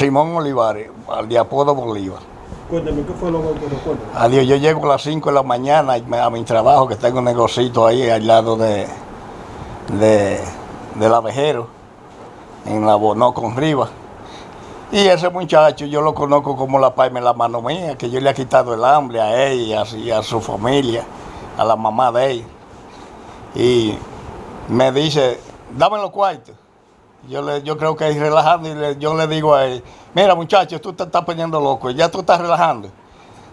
Simón Olivares, al de apodo Bolívar. Cuéntame, ¿qué fue lo que ocurrió? Adiós, yo llego a las 5 de la mañana a mi trabajo, que tengo un negocito ahí al lado de, de, del abejero, en la Bonó con Rivas. Y ese muchacho yo lo conozco como la paime la mano mía, que yo le he quitado el hambre a ella y a su familia, a la mamá de ella. Y me dice, dame los cuartos. Yo, le, yo creo que es relajando y yo le digo a él, mira muchacho, tú te estás poniendo loco, ya tú estás relajando.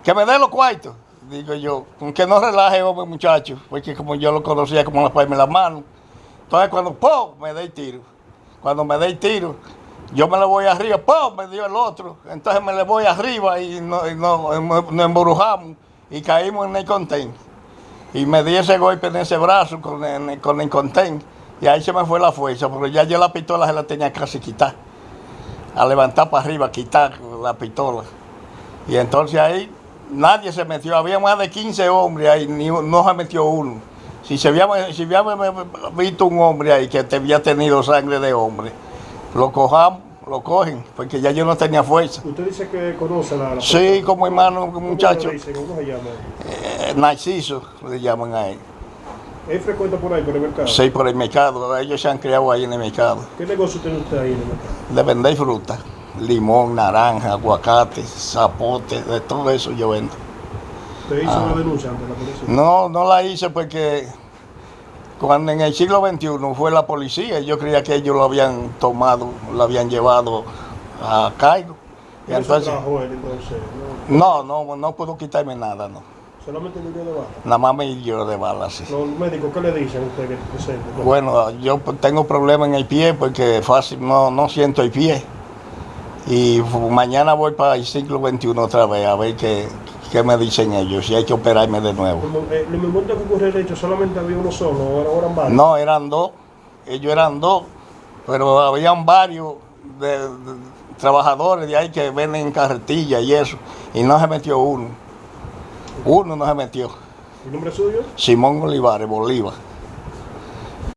Que me dé los cuartos. Digo yo, que no relaje, hombre, muchacho, porque como yo lo conocía como la palma la mano. Entonces cuando ¡pum! me dé el tiro. Cuando me dé el tiro, yo me le voy arriba, ¡pum! me dio el otro. Entonces me le voy arriba y, no, y no, nos embrujamos y caímos en el contén. Y me di ese golpe en ese brazo con el, con el contén. Y ahí se me fue la fuerza, porque ya yo la pistola se la tenía casi quitar. A levantar para arriba, quitar la pistola. Y entonces ahí nadie se metió. Había más de 15 hombres ahí, ni, no se metió uno. Si se había, si había visto un hombre ahí que había tenido sangre de hombre, lo cojamos, lo cogen, porque ya yo no tenía fuerza. ¿Usted dice que conoce a la, la Sí, como hermano, muchacho. ¿Cómo, ¿Cómo se llama? Eh, Narciso, le llaman a él. ¿Es frecuente por ahí, por el mercado? Sí, por el mercado. Ellos se han criado ahí en el mercado. ¿Qué negocio tiene usted ahí en el mercado? De vender fruta. Limón, naranja, aguacate, zapote, de todo eso yo vendo. ¿Usted hizo una denuncia ante la policía? No, no la hice porque cuando en el siglo XXI fue la policía, yo creía que ellos lo habían tomado, lo habían llevado a cargo. Y ¿Eso entonces, él entonces? no, ¿no? no, no puedo quitarme nada, no. ¿Solamente le dio de baja? Nada más me hirió de bala, sí. ¿Los médicos qué le dicen a usted que presente? Bueno, yo tengo problemas en el pie porque fácil no, no siento el pie. Y mañana voy para el siglo XXI otra vez a ver qué, qué me dicen ellos, si hay que operarme de nuevo. Eh, en el momento que ocurrió el hecho, solamente había uno solo, o eran- o eran varios. No, eran dos, ellos eran dos, pero habían varios de, de trabajadores de ahí que venden carretillas y eso, y no se metió uno. Uno no se metió. ¿El nombre suyo? Simón Olivares, Bolívar.